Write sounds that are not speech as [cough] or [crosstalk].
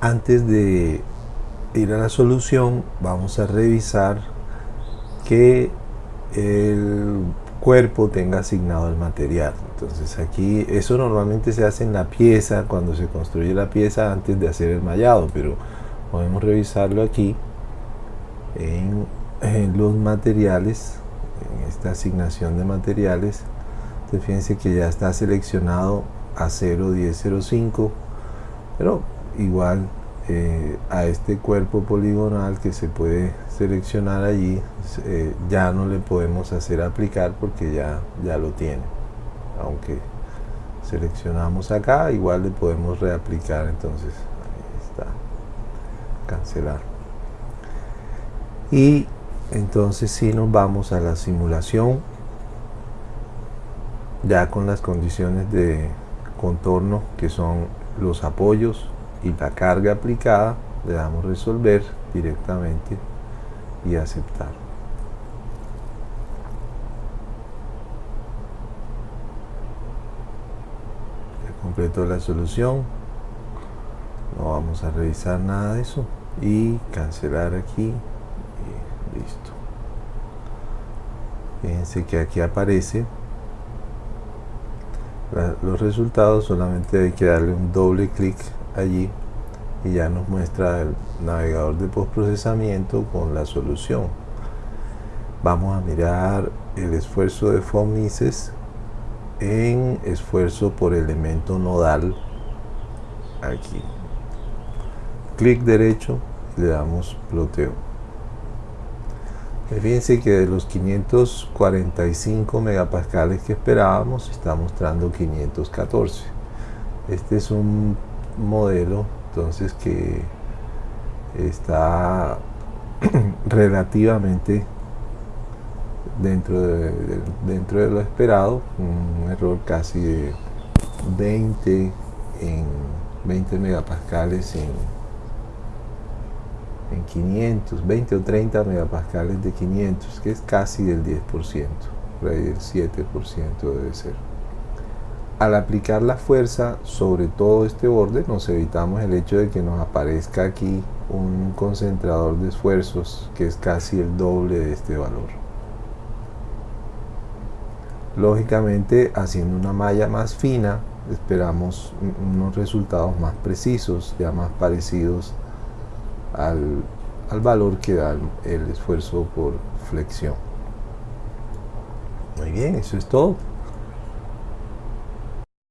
antes de ir a la solución vamos a revisar que el cuerpo tenga asignado el material. Entonces aquí eso normalmente se hace en la pieza cuando se construye la pieza antes de hacer el mallado pero podemos revisarlo aquí en, los materiales en esta asignación de materiales. Entonces fíjense que ya está seleccionado a 01005 pero igual eh, a este cuerpo poligonal que se puede seleccionar allí eh, ya no le podemos hacer aplicar porque ya, ya lo tiene. Aunque seleccionamos acá igual le podemos reaplicar entonces ahí está cancelar. Y entonces si nos vamos a la simulación ya con las condiciones de contorno que son los apoyos y la carga aplicada le damos resolver directamente y aceptar. Completo la solución. No vamos a revisar nada de eso y cancelar aquí. Y listo. Fíjense que aquí aparece los resultados solamente hay que darle un doble clic allí y ya nos muestra el navegador de postprocesamiento con la solución. Vamos a mirar el esfuerzo de Mises en esfuerzo por elemento nodal aquí. Clic derecho le damos ploteo. Fíjense que de los 545 megapascales que esperábamos está mostrando 514 este es un modelo entonces que está [clears throat] relativamente dentro de, dentro de lo esperado un error casi de 20 en 20 megapascales en, en 500 20 o 30 megapascales de 500 que es casi del 10% por ahí el 7% debe ser al aplicar la fuerza sobre todo este borde nos evitamos el hecho de que nos aparezca aquí un concentrador de esfuerzos que es casi el doble de este valor. Lógicamente haciendo una malla más fina esperamos unos resultados más precisos ya más parecidos al, al valor que da el esfuerzo por flexión. Muy bien eso es todo